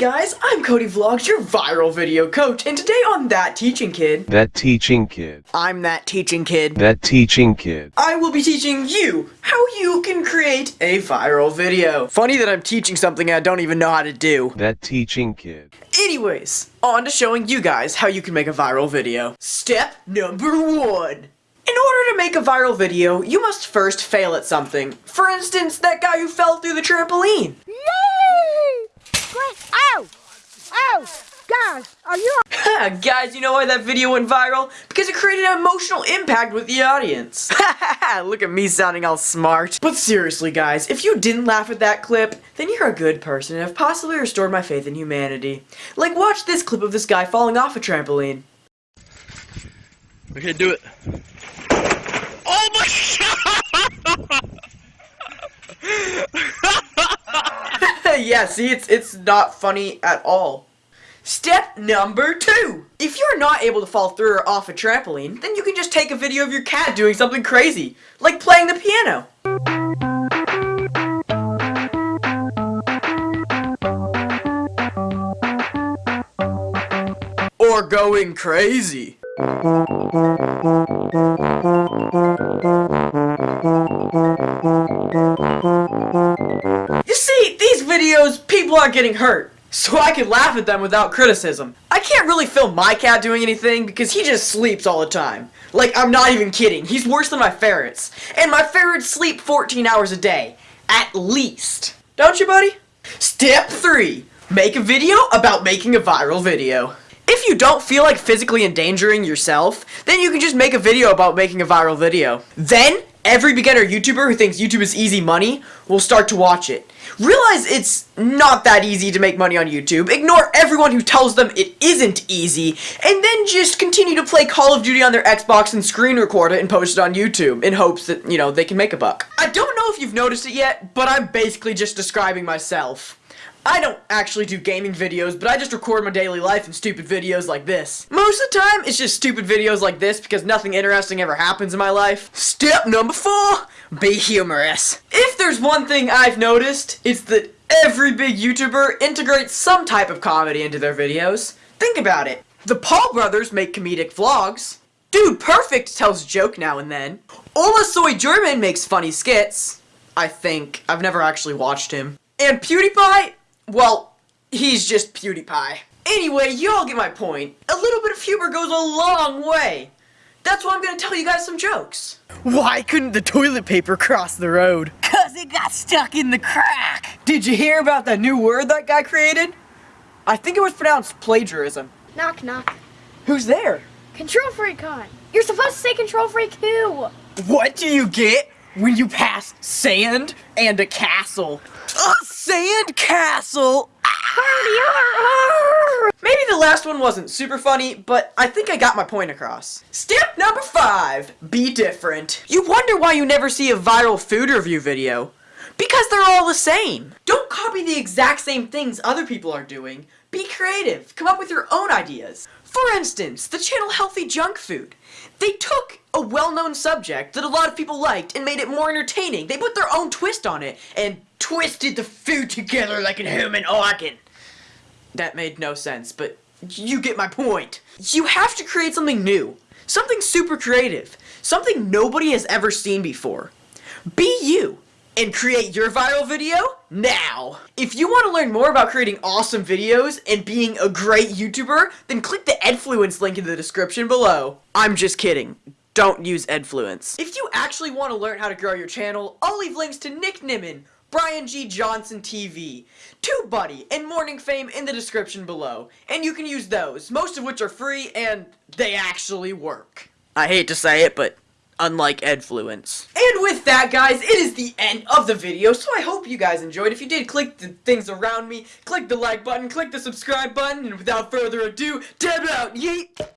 guys, I'm Cody Vlogs, your viral video coach, and today on That Teaching Kid, That teaching kid. I'm that teaching kid, That teaching kid. I will be teaching you how you can create a viral video. Funny that I'm teaching something I don't even know how to do. That teaching kid. Anyways, on to showing you guys how you can make a viral video. Step number one. In order to make a viral video, you must first fail at something. For instance, that guy who fell through the trampoline. Yay! Great! Ow! Ow! Guys, are you Guys, you know why that video went viral? Because it created an emotional impact with the audience. Look at me sounding all smart. But seriously, guys, if you didn't laugh at that clip, then you're a good person and have possibly restored my faith in humanity. Like, watch this clip of this guy falling off a trampoline. Okay, do it. Oh my yeah, see, it's it's not funny at all. Step number two. If you're not able to fall through or off a trampoline, then you can just take a video of your cat doing something crazy, like playing the piano. Or going crazy. Videos, people are getting hurt. So I can laugh at them without criticism. I can't really film my cat doing anything because he just sleeps all the time. Like, I'm not even kidding. He's worse than my ferrets. And my ferrets sleep 14 hours a day. At least. Don't you, buddy? Step 3. Make a video about making a viral video. If you don't feel like physically endangering yourself, then you can just make a video about making a viral video. Then, every beginner YouTuber who thinks YouTube is easy money will start to watch it. Realize it's not that easy to make money on YouTube, ignore everyone who tells them it isn't easy, and then just continue to play Call of Duty on their Xbox and screen record it and post it on YouTube in hopes that, you know, they can make a buck. I don't know if you've noticed it yet, but I'm basically just describing myself. I don't actually do gaming videos, but I just record my daily life in stupid videos like this. Most of the time, it's just stupid videos like this because nothing interesting ever happens in my life. Step number four, be humorous. If there's one thing I've noticed, it's that every big YouTuber integrates some type of comedy into their videos. Think about it. The Paul brothers make comedic vlogs. Dude Perfect tells a joke now and then. Hola Soy German makes funny skits. I think. I've never actually watched him. And PewDiePie? Well, he's just PewDiePie. Anyway, you all get my point. A little bit of humor goes a long way. That's why I'm gonna tell you guys some jokes. Why couldn't the toilet paper cross the road? Cause it got stuck in the crack. Did you hear about that new word that guy created? I think it was pronounced plagiarism. knock knock? Who's there? Control freak on. You're supposed to say control freak who? What do you get when you pass sand and a castle? A sand castle? Maybe the last one wasn't super funny, but I think I got my point across. Step number five, be different. You wonder why you never see a viral food review video. Because they're all the same. Don't copy the exact same things other people are doing. Be creative. Come up with your own ideas. For instance, the channel Healthy Junk Food. They took a well-known subject that a lot of people liked and made it more entertaining. They put their own twist on it and twisted the food together like a human organ. That made no sense, but you get my point. You have to create something new. Something super creative. Something nobody has ever seen before. Be you and create your viral video now. If you want to learn more about creating awesome videos and being a great YouTuber, then click the Edfluence link in the description below. I'm just kidding. Don't use Edfluence. If you actually want to learn how to grow your channel, I'll leave links to Nick Nimmin, Brian G. Johnson TV, TubeBuddy, and Morning Fame in the description below. And you can use those, most of which are free, and they actually work. I hate to say it, but unlike Edfluence. And with that, guys, it is the end of the video, so I hope you guys enjoyed. If you did, click the things around me, click the like button, click the subscribe button, and without further ado, dab out, yeet!